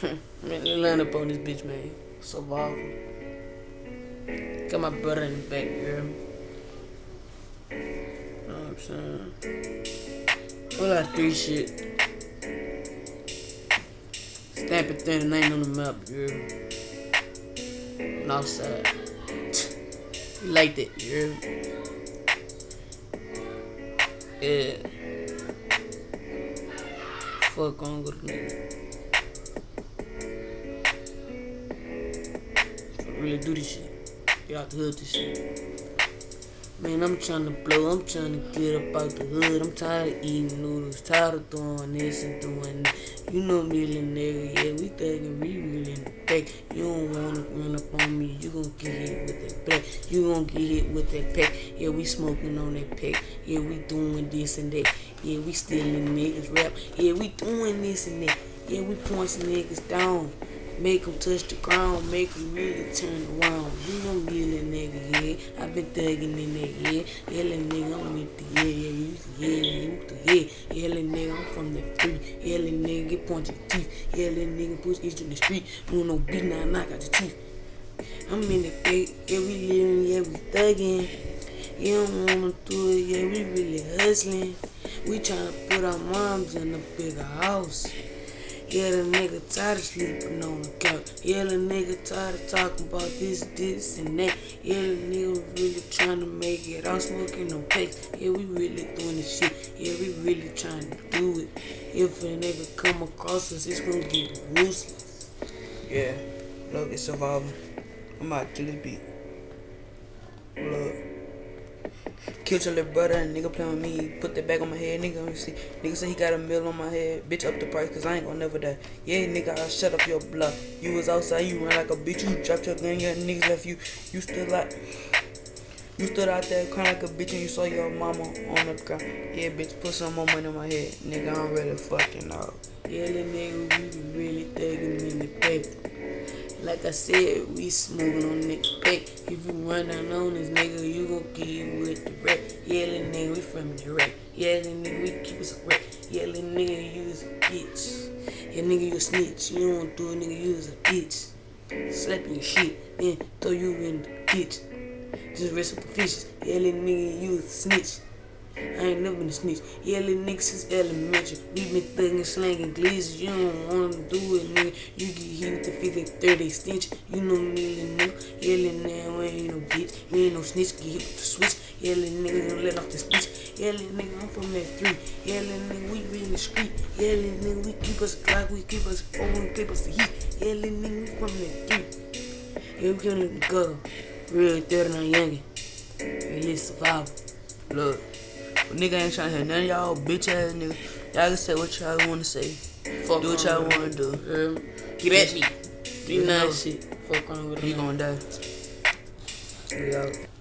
Hmm. man, they line up on this bitch, man. Survival. Got my brother in the back, girl. Know what I'm saying? Lot of three shit. Stamp it thin Stamping 39 on the map, girl. North side. You like that, girl. Yeah. Fuck on with nigga. Really do this shit. Get out the hood this shit. Man, I'm trying to blow, I'm trying to get up out the hood. I'm tired of eating noodles, tired of doing this and doing that. You know me, little nigga, yeah, we thuggin', we really in the back. You don't wanna run up on me, you gon' get hit with that black. You gon' get hit with that pack. Yeah, we smoking on that pack. Yeah, we doing this and that. Yeah, we stealing niggas rap. Yeah, we doing this and that. Yeah, we pointing niggas down. Make them touch the ground, make them really turn around. You know me, little nigga, yeah. I been thugging in that, yeah. Yeah, nigga, I'm with the yeah, yeah, you the yeah, yeah, you the yeah. Yeah, nigga, I'm from the free. Yeah, nigga, get pointed teeth. Yeah, nigga, push each in the street. You no beat, now knock out the teeth. I'm in the gate, yeah, we living, yeah, we thugging. You don't wanna do it, yeah, we really hustling. We tryna put our moms in a bigger house. Yeah, the nigga tired of sleeping on the couch. Yeah, the nigga tired of talking about this, this, and that. Yeah, the nigga really trying to make it all smoking no packs. Yeah, we really doing this shit. Yeah, we really trying to do it. If a nigga come across us, it's gonna get ruthless. Yeah, look, it's survival. I'm out to this beat. Look. Killed your little brother and nigga playing with me. Put that back on my head, nigga. Let see. Nigga say he got a mill on my head. Bitch, up the price, cause I ain't gonna never die. Yeah, nigga, I shut up your bluff. You was outside, you ran like a bitch. You dropped your gun, your niggas left you. You stood like. You stood out there crying like a bitch and you saw your mama on the ground. Yeah, bitch, put some more money in my head. Nigga, I'm really fucking out. Yeah, the nigga, we really thugging in the paper. Like I said, we smoking on nigga pack. If you run down on this nigga, you gon' get with the rap. Yelling nigga, we from the rap. Yelling nigga, we keep us a little nigga, you is a bitch. Yeah, nigga, you a snitch. You don't do it, nigga, you is a bitch. Slap your shit, then throw you in the ditch. Just rest up the fishes. Little nigga, you a snitch. I ain't never been a snitch. Yeah, little nigga since elementary. We been thugging, slanging glizzies. You don't wanna do it, nigga. You get hit with the 50, 30 stitch. You know me, little nigga. Yelling now, ain't no bitch. We ain't no snitch. Get hit with the switch. Yelling nigga, don't let off the speech. Yelling nigga, I'm from that three. Yelling nigga, we be in the street. Yelling nigga, we keep us a clock. We keep us a. We keep us the heat. Yelling nigga, we from that three. Yeah, we killing the gutter. Real 39 youngin'. Really survival. Look. Nigga ain't trying to hear none of y'all bitch ass nigga. Y'all can say what y'all wanna say. Fuck do what y'all wanna do. Um, get at me. Be nice shit. Fuck on with it. He gonna die. We out.